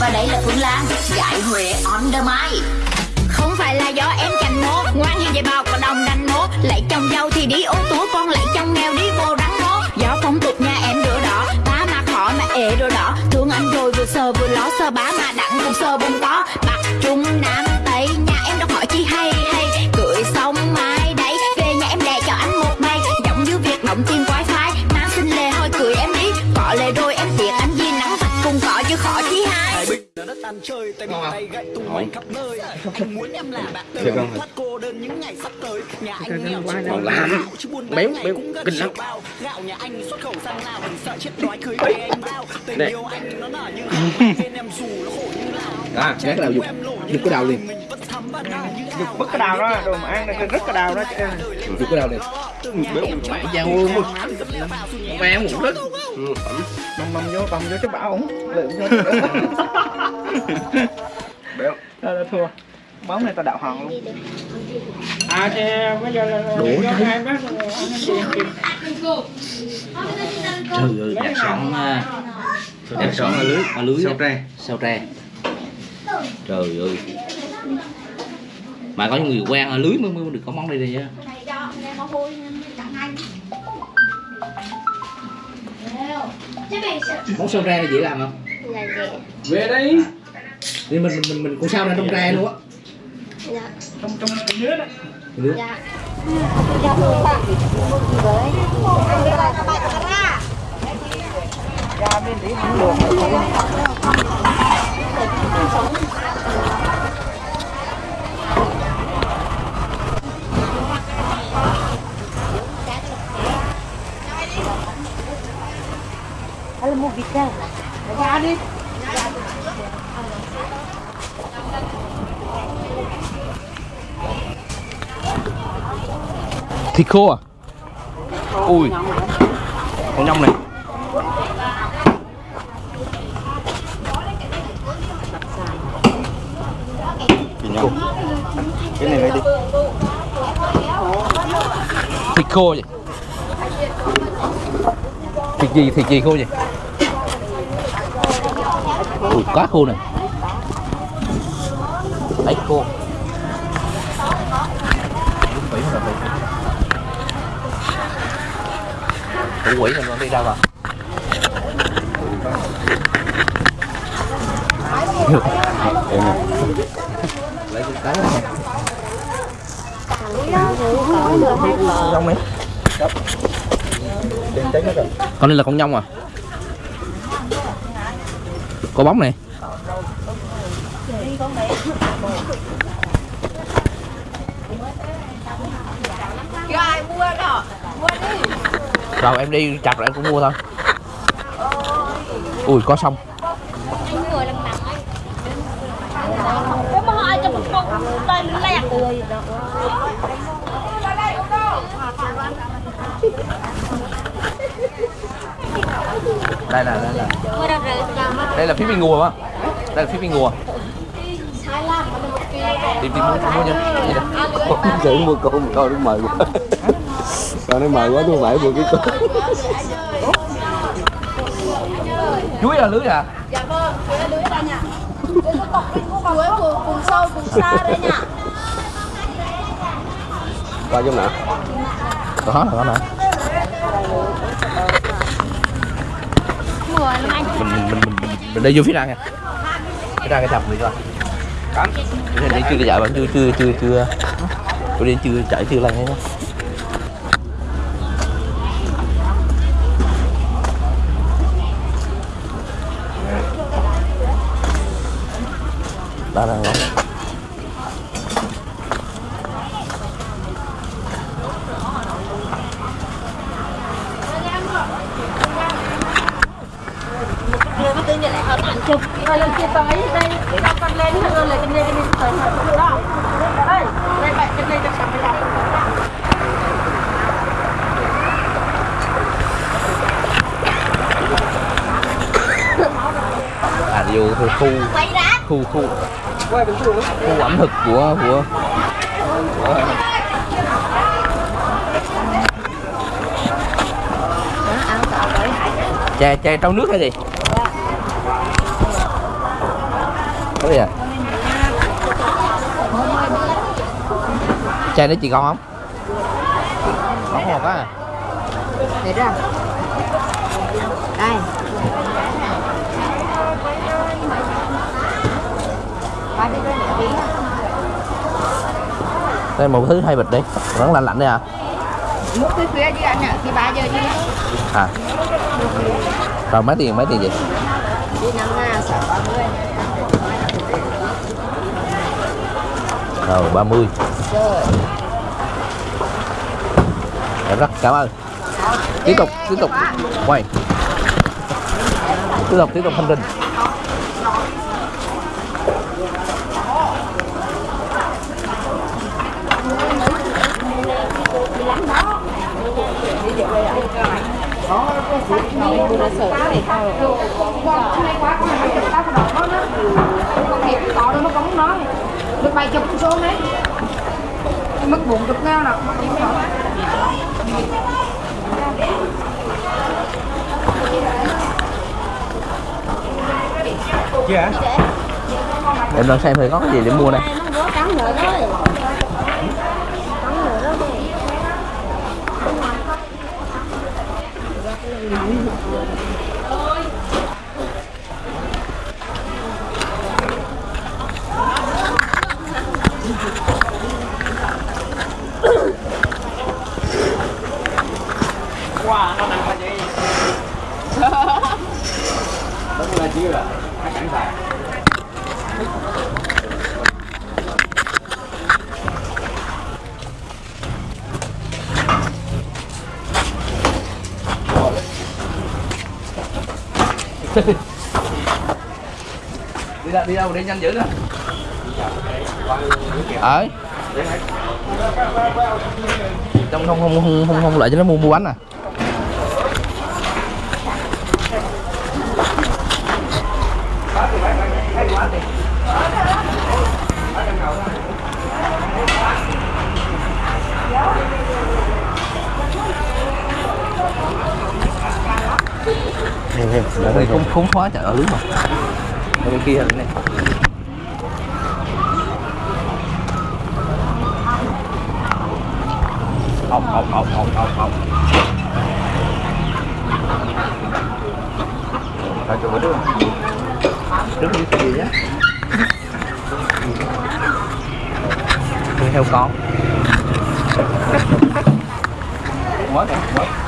Và đây là Phương Lan Gái huệ on the mic. Không phải là do em chanh mố, Ngoan như vậy bao còn đồng đành mố. Lại chồng giàu thì đi ô tú Con lại chồng nghèo đi vô rắn mố. Do phong tục nhà em rửa đỏ, Ba mà khó mà ế rửa đỏ. Thương anh rồi vừa sờ vừa ló sờ bá mà đặng cũng sờ bông to. Chơi tay mình tay gậy tung hoành khắp nơi. Anh muốn em là bạn đời thoát cô đơn những ngày sắp tới. Nhà anh nghèo còn Làm. gạo, chứ buôn bán ngày cũng gần kinh lắm. triệu bao. Gạo nhà anh xuất khẩu sang lào mình sợ chết đói cưới về em bao. Tình Đây. yêu anh nó nở như hào bên em dù nó khổ như nào À, gác đầu dục Dục cái nở như hào Vứt cái đào đó, đồ mà ăn này rất cái đào đó chứ. Dục cái đầu đi Béo mẹ ương luôn Mẹ một rất Ừ, phẩm Bông bông vô, bông vô cho bảo ổng. Lượng vô. Béo Đó, đó thua. Bóng này ta đạo hòn luôn. À thì bây giờ là Đủ do chứ. hai bác cái. Trời ơi, đặc sản à, đặc sản ở lưới, ở lưới Sao tre sao tre. Trời ơi. Mà có những người quen ở lưới mới mới được có món này đây chứ. Món sao tre này dễ làm không? Về đây. Thì mình mình mình, mình cũng sao ra trong tre luôn á. Trong trong cái nước đó. Nước. Ra bên tí không được. Thịt khô à? Ui. Con nhông này. Thịt nhông. Cái này lấy đi. Thịt khô vậy? Thịt gì, thịt gì khô vậy Ui, cá khô này. Đấy khô. Đúng quỷ rồi. Thủ quỷ rồi đi đâu rồi? Em nè Lấy cái cá này Con này là con nhông à có bóng này. Rồi, em đi chặt rồi em cũng mua thôi. Ui, có xong đây là đây là Đây là phía bên ngùa á. Đây là phía bên ngùa. Tìm tìm mua mua nha. Chữ mua cô một câu nó mời quá. Còn nó mời quá tôi phải mua cái cô Chuối là lưới à? Dạ vâng, chuối lưới đây nha. Chuối cùng, cùng sâu, cùng xa đây nha. Coi trong nào? Đó là đó nè rồi anh. mình mình mình mình, mình đi vô phía ra nha. Phía ra cái chập mình coi. Cắm đi chưa chạy bạn chưa chưa chưa chưa Tôi đi chưa chạy chưa lần hết đó đang ngon Người mà tự nhiên lại hợp ảnh chụp. Rồi lần kia tới đây, để cho con lên hơn rồi cái này cái này tới hợp đó. Đây, đây bạn cái này cho sắm cái đó à vô khu khu khu khu khu ẩm thực của của chè chè trong nước hay gì? Có gì à? Chè đấy chị con không ngon một quá à. Đây Ba đi lên để đây một thứ hai bịch đi. Vẫn lạnh lạnh đây à? Lúc khuya khuya chứ anh ạ Thì 3 giờ chứ à. Rồi mấy tiền mấy tiền gì Đi năm ngàn sợ 30 rồi 30 Rồi rất cảm ơn. Tiếp tục tiếp tục. Quay. Tiếp tục tiếp tục hành trình có đâu nó có nói được bài chụp số đấy mất bụng chụp ngao nào em đang xem thử có cái gì để mua đây Wow, nó nặng là gì? Đúng là chưa à? Đi đâu đi đâu đi nhanh dữ nè. Ở trong không không không không không lại cho nó mua mua bánh à. Đây không khốn khóa chợ ở lưới mà ở bên kia này Ông ông ông ông ông ọc Thôi cho bữa trước Đứng như cái gì á Đi heo con. Quá đẹp, quá.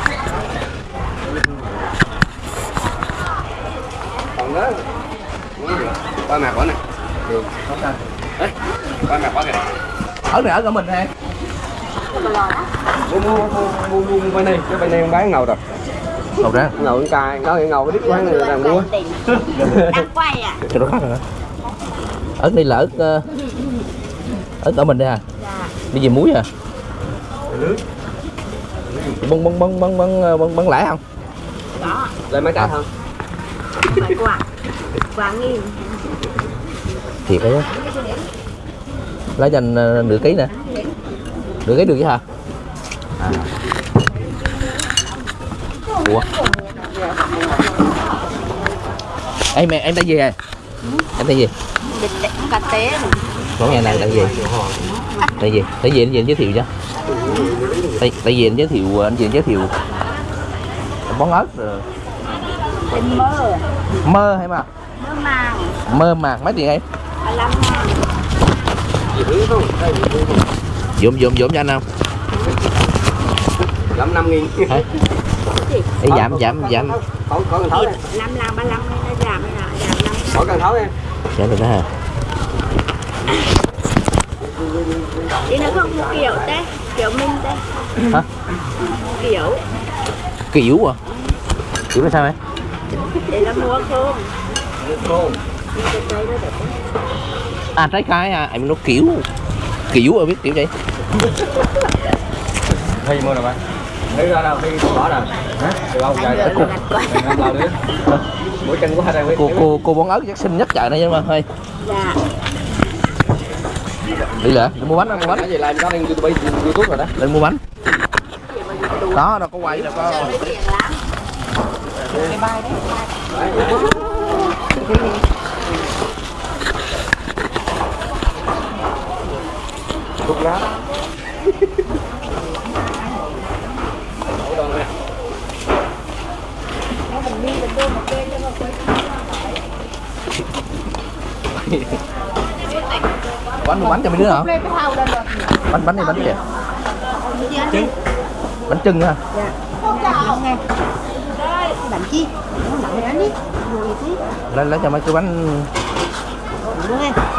Còn đó ba mặt quả này. Đấy ba mặt quả kìa. Ở này ở cả mình nè. Mua mua mua mua mua bên này cái bên này bán ngầu rồi. Ngầu ra. Ngầu cài nó ngầu cái đít quán này là mua Đang quay à. Khác rồi ớt đây là ớt ờ, ớt ở mình đây à? Đi về muối à? Bông bông bông bông bông bông bông lẻ không? Lên mấy cái không Phải quả Quả nghìn thiệt đấy lấy dành ờ, nửa ký nè. Nửa ký được chứ hả? À. ủa? Em mẹ em đã gì rồi em đã gì cà tế món ngày này là gì là gì tại anh gì anh giới thiệu cho. Tại, tại vì anh giới thiệu anh gì giới thiệu. Món ớt rồi. Mơ mơ hay mà Mơ màng. Mơ màng mấy tiền em 15 ngàn dụm dụm dụm cho anh không? Giảm năm nghìn. Hả? Ê, giảm giảm giảm. có cần thấu em 5 làng 35 ngàn nó giảm là giảm 5 có cần thấu em giảm được đó hả? Đi nó không? Kiểu thế Kiểu minh thế hả? Kiểu. Kiểu à? Kiểu là sao em? Để nó mua không cô à trái cây à em nó kiểu kiểu à biết kiểu vậy thi mua nào bạn. Thi ra đâu? Thi bỏ nào hả? Bao trời quá làm lao đi. Mỗi chân của hai đây cô cô cô bón ớt chắc xinh nhất chợ này nhưng mà. Thôi Dạ. Đi lại đi mua bánh ăn mua bánh. Cái gì làm có lên youtube youtube rồi đó? Lên mua bánh. Đó đâu có quay đâu có. Lắm thuốc lá bánh bánh cho mình nữa hả? Bánh bánh này bánh kìa. Trứng. Bánh trứng hả? Dạ. Bánh chi? Bánh đi Lấy lấy cho mấy cái bánh.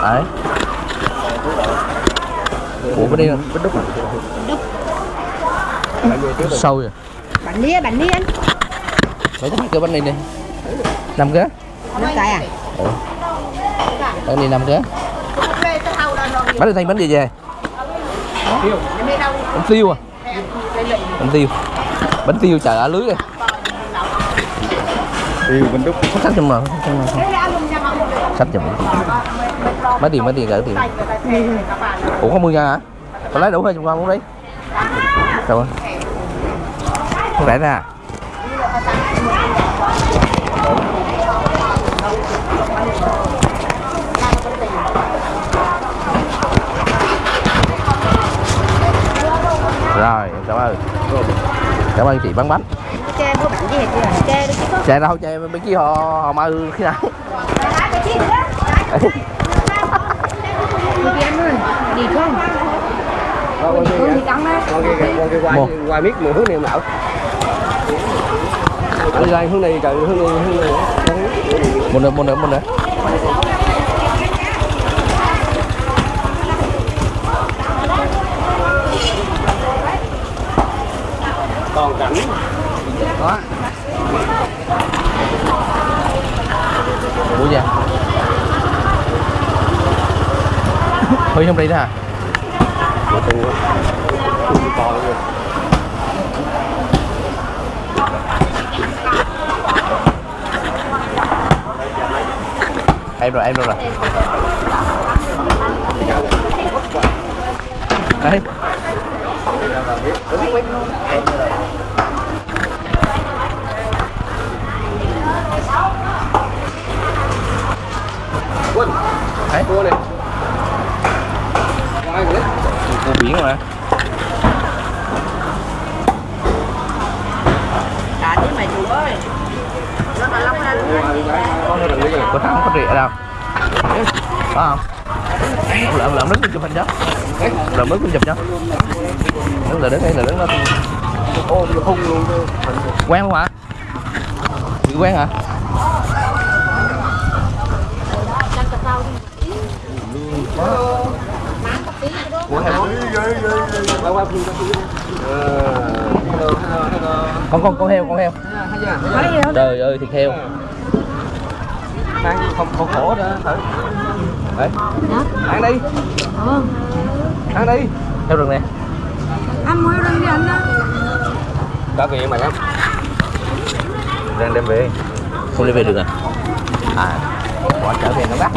Đấy. Ủa cái đi bánh đúc à? Sâu vậy? Bánh đi, bánh đi anh. mấy cái cái bánh này đi. Năm cái. Năm cái à? bánh này năm cái. Bánh này thành bánh gì về. Bánh tiêu. À? Bánh tiêu. Bánh tiêu. Trời ơi lưới rồi tiêu bên đúc sách trong mà sách trong mấy tiền mấy tiền gửi tiền. Ủa có mươi ngàn hả? Có lấy đủ hay trong con muốn đi. Sao không rẻ ra rồi cảm ơn. Cảm ơn chị bán bánh Chê chưa? Chê chứ? đâu chạy bên kia họ họ mơ khi nào Đi không? qua Một. qua mười hướng này đi ra hướng này trời hướng này hướng này một nữa một nữa một nữa còn cảnh đó bố già hơi trong đây đó hả? To em rồi em rồi rồi. Đấy quân đấy cô này ngoài rồi đấy cô biển mà Đã chứ mày chủ ơi. Nó mà lắm ra có có thằng không có rịa đâu. Có không? Lợm lợm đứng chụp hình cho lợm đứng chụp cho đứng là đứng đây là đứng đó. Nó quen không hả? Chị quen hả? Con con con heo con heo? Trời ơi thịt heo ăn không không khổ đó thử. Đấy ăn đi. Ăn đi. Heo rừng nè. Ăn mua rừng đi anh đó. có gì mà lắm. Đang đem về. Không đi về được à? À bỏ trở về nó bắt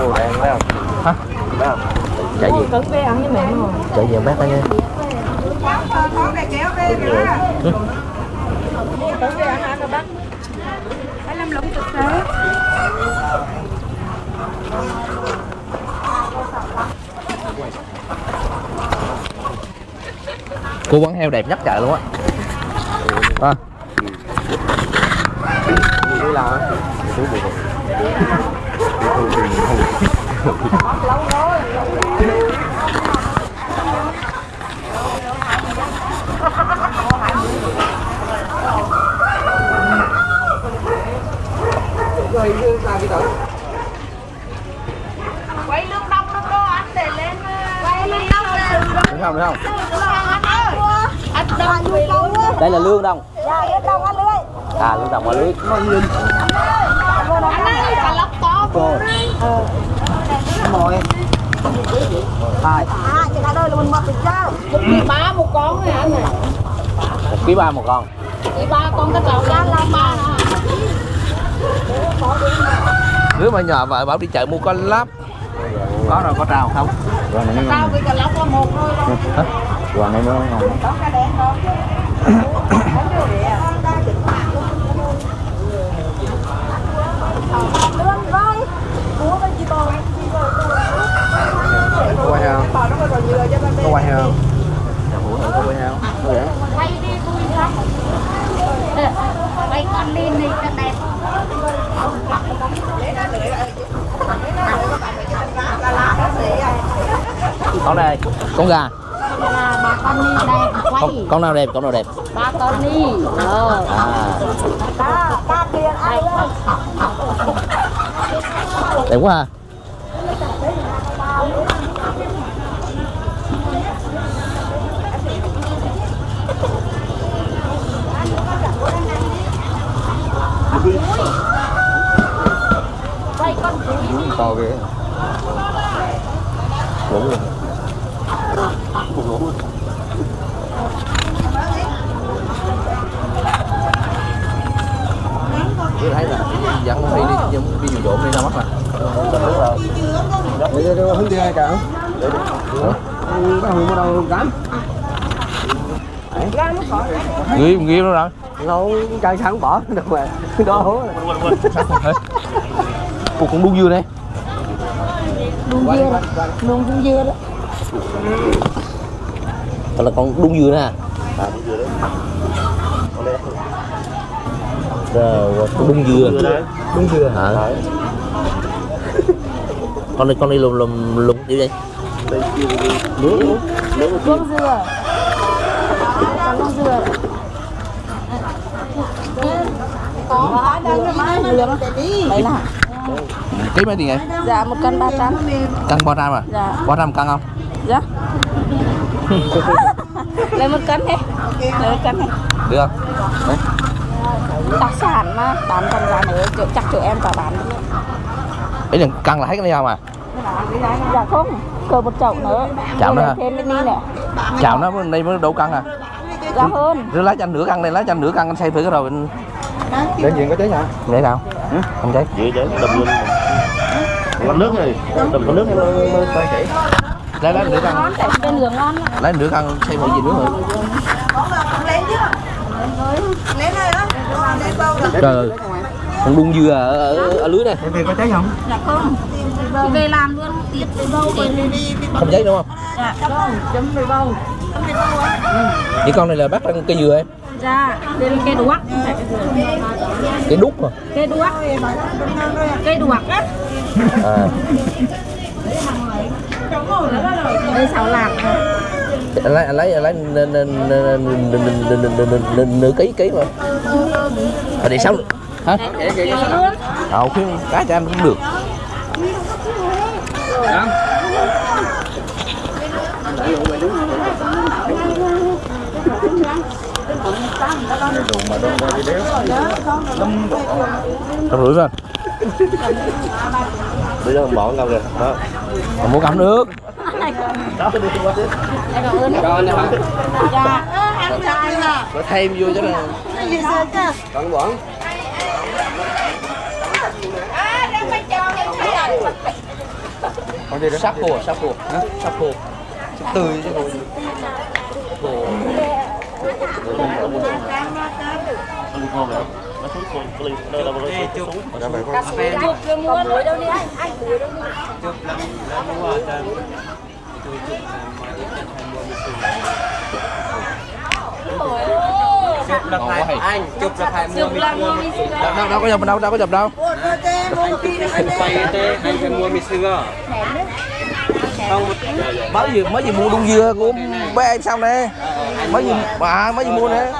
mua đèn phải không? Hả? Phải không? Chạy gì Cứng về ăn với mẹ rồi. chạy về bác đó nha. Ừ. Cứng về ha các bác. Anh làm lũng thực tế. cô bán heo đẹp nhất chợ luôn á à. đi làm chú buồn lương đông lương đô anh để lên. Quay lương đông là đúng không được không đây là lương đồng à lương đồng ở lưới Anh ơi, to hai là mình ba một con này anh này. một ký ba một con Ký ba con cái tàu ra là ba nè. mà nhỏ vợ bảo đi chợ mua con lắp có rồi có trào không? Rồi này nó ngon. Rồi này nó ngon. Có quay không có quay không có quay không quay đi vui lắm quay con lên này cho đẹp con này con gà. Bà con đi đẹp quay con, con nào đẹp con nào đẹp? ba con đi. Ờ. À. Đẹp quá ha. To ghê đúng rồi tôi thấy là dẫn con đi đi đi dù dỗ đi ra mắt mà để cho hướng đi ai cả. Không nó hùng ở đâu cám ghi ghi nó rồi lâu cây sáng bỏ. Được mà đó cô cũng đúng dưa đây? Đun dưa đó đun dưa dưa đó Thật là con đu dưa nè à, đung dưa Đúng chưa hả con đi con đi lùm lùm lùm đi đây con dưa con con dưa có đang cái máy lường đấy là ký mấy tiền vậy? Dạ một cân ba trăm. Cân bao trăm à? Dạ. bao trăm cân không? Dạ. Lấy một cân đi. Lấy một cân đi. Được không? Đấy. đặc sản mà. Bán còn giá nữa chỗ chắc chỗ em cả bán. Ý là cân là hết cái này không à? Dạ không cờ một chậu nữa. Chậu nữa thêm bên đi nữa chào nó bên đây mới đủ cân à? Dạ hơn. rồi lấy cho anh nửa cân đây lấy cho anh nửa cân anh xây thử cái rồi Để diện có cháy hả? để nào? Không cháy Dễ chứ, đầm luôn Con nước này, đầm con nước tay chảy lấy lấy ngon lắm. lấy nửa cân xây một gì nữa rồi trời ơi con đun dưa ở, ở, ở lưới này. Em có cháy không? dạ không. Thì về làm luôn đâu về không cháy đúng không? Dạ không chấm về bầu. Những con này là bắt ăn cây dừa em? Dạ đây là cây đuốc. Không phải cây dừa. đúc mà cây đuốc. Cây đuốc. á à. Đây 6 lạc lấy lấy lấy nửa ký ký mà mà để sáu hả ờ khuyên cá cho em cũng được Đúng mà đông qua rưỡi rồi Bây giờ bỏ ngao kìa. Đó. Còn muốn cầm nước. Cho hả? Thêm vô cho nó Còn bỏ. Con gì đó? sắp khô sắp khô sắp khô tươi chứ khô xuống xuống lên dạ, đâu đâu rồi xuống xuống ở đây phải không? Cà sủi anh chưa mua muối đâu đi anh. Anh muối đâu mua. Chụp lắm lắm mua ở tôi chụp mà ít nhất hai mươi mươi chụp được hai anh chụp được hai mua mì sưa đâu đâu có dập đâu đâu có dập đâu. Anh quay tê anh phải mua mì sưa à? không. Mới gì mới gì mua đun dưa của bé em xong đây mới gì bà mới gì mua đấy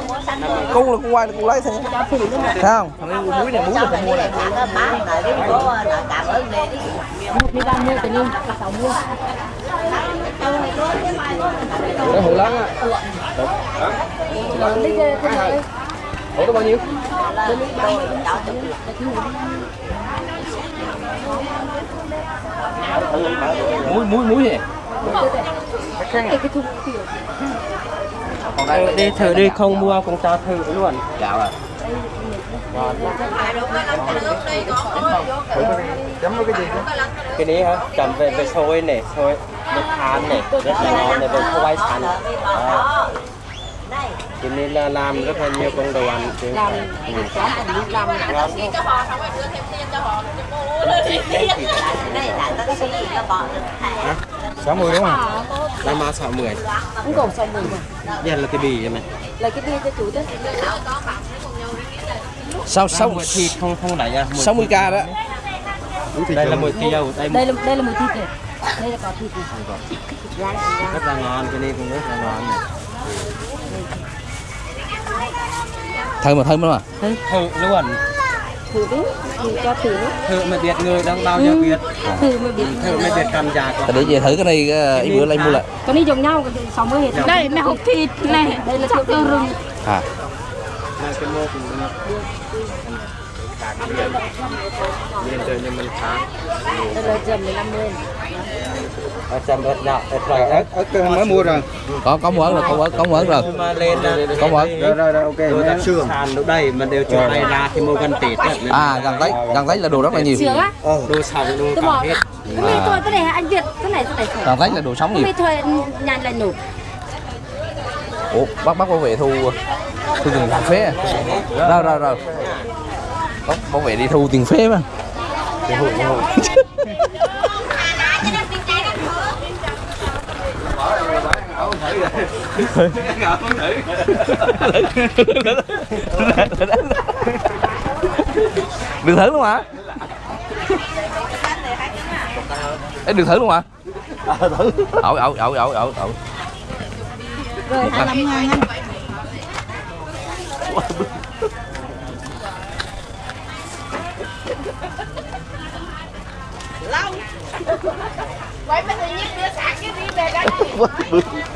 cung là cung quay là cung lấy thế thấy không? Thằng này muối này muối được mua này. Đi ra mua tình yêu mua cái hủ lắm á. Hủ đó bao nhiêu? Muối muối muối gì? cái thùng Ờ, còn đây đi thử đi không mua cũng cho thử luôn. Dạ ạ. Cái gì đấy hả? Chấm về về xôi này xôi nước than này rất là ngon này về khoai sắn. À. cho nên là làm rất là nhiều công đồ ăn chứ. Làm làm ngon không 60 đúng không? Năm ba 60 Cũng còn 60 mà Dạ là cái bì vậy mày Là cái bì cho chủ đó Sao 6 thịt không không đẩy ra 60 k đó Đây là 10 kg đây đây là đây là 10 thịt này. Đây là có thịt. Dạ, dạ. Rất là ngon cái này cũng rất là ngon này. Thơm mà thơm lắm à? Thơm luôn thử. Đi thử cho thử. Thử mà biết người đang bao nhiêu ừ, biết thử mà biết thử mà biết cảm giác để chị thử cái này cái bữa lấy mua lại. Cái này giống nhau sáu mươi hết. Dạ. Đây mẹ hộp thịt này. Dạ, đây là thịt rừng. Dạ. À. Bây giờ mình khá Bây giờ mình 50 trăm ớt nọ ớt rồi mới mua rồi có có mượn rồi. Có mượn, có mượn rồi có mượn, rồi rồi ok rồi đặt sàn lúc đây mình đều chỗ này ra thì mua gần tỷ à gần đấy gần đấy là đồ rất là nhiều. Ờ, đồ sòng đồ cả hết. Cái này tôi cái này anh việt? Cái này cái này gần đấy là đồ sống nhiều. cái này nhà là nổ. Ủa, bác bác bảo vệ thu thu tiền phế à? Rồi rồi rồi. Bác bảo vệ đi thu tiền phế mà. đừng thử luôn hả? Ê, đừng thử luôn hả? Ẩu ẩu ẩu ẩu ẩu ẩu. Rồi hai mươi ngàn anh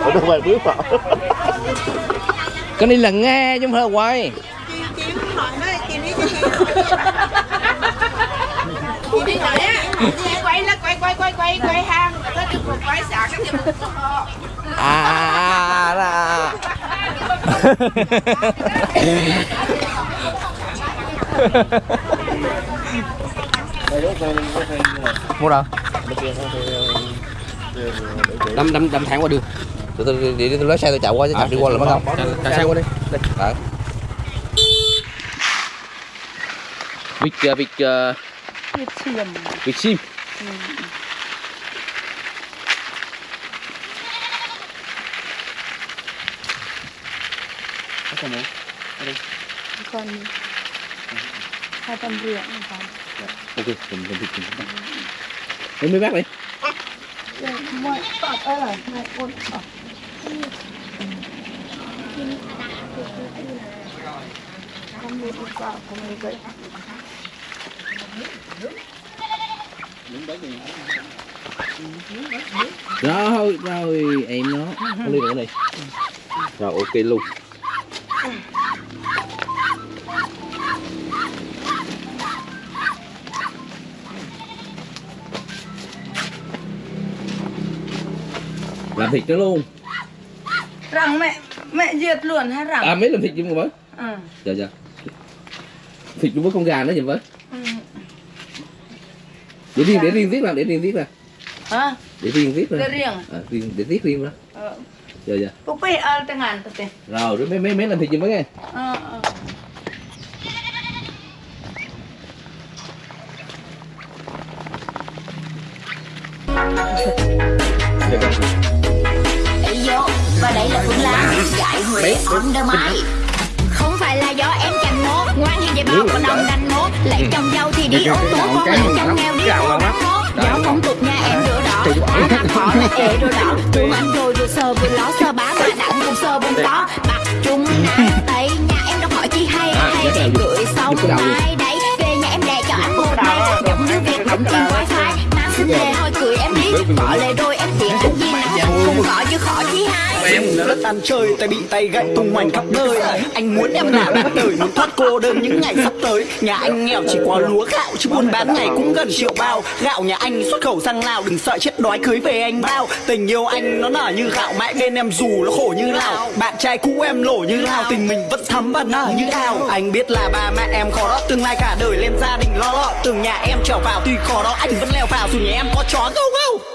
ở đâu vậy bước vào? Cái này là nghe chứ không phải là quay. Quay là quay quay quay quay quay hàng. Có được một quay xả cái gì à à, à, à. mua đâu đâm đâm đâm thẳng qua đường. Từ từ để tôi lấy xe tôi chạy qua chứ chạy đi qua là mất không chạy xe qua đi. đây. Đấy. vịt ờ, vịt thịt xiêm vịt sim còn hai trăm rưỡi ok mình mình vịt mình mấy mấy bác đi. Rồi rồi em nó đi nữa rồi ok luôn. Làm thịt nó luôn. Rằng mẹ mẹ diệt luôn hay rằng à mấy làm thịt chung với ừ. dạ dạ. Thịt với con gà nữa gì với Ừ. để riêng để riêng viết ra để riêng viết ra hả? Để riêng viết ra để riêng. À, riêng để viết riêng ra ờ. Dạ dạ. Bố bé ngàn tụi tiền rồi mấy mấy mấy làm thịt chung với nghe. Ờ ờ Huế on the mic Không phải là do em chành mố Ngoan như vậy bao có đồng đành mố Lấy chồng giàu thì đi ô tô Con lấy chồng nghèo đi ô đắng mố Do phong tục nhà em rửa đỏ. Ba mặt họ là ế rửa đỏ. Thương anh rồi vừa sờ vừa ló Sờ bá mà đặng cùng sờ bông to Mặt trung nam tây Nhà em đâu hỏi chi hay Hay. để gửi xong mai đấy Về nhà em đè cho anh một đây Giống như việc đóng tiền wifi. Nam xin lề hồi cười em đi Bỏ lề đôi em tiện anh gì nào Không có chứ khó chi hai. Em rất ăn chơi, tay bị tay gãy tung hoành khắp nơi. Anh muốn em làm bắt đời muốn thoát cô đơn những ngày sắp tới. Nhà anh nghèo chỉ có lúa gạo, chứ buôn bán ngày cũng gần triệu bao. Gạo nhà anh xuất khẩu sang lào, đừng sợ chết đói, cưới về anh bao. Tình yêu anh nó nở như gạo, mãi bên em dù nó khổ như lào. Bạn trai cũ em lổ như lao tình mình vẫn thắm và nở như ao anh biết là ba mẹ em khó đó, tương lai cả đời lên gia đình lo lo. Từng nhà em trở vào, tuy khó đó, anh vẫn leo vào dù nhà em có chó gâu gâu.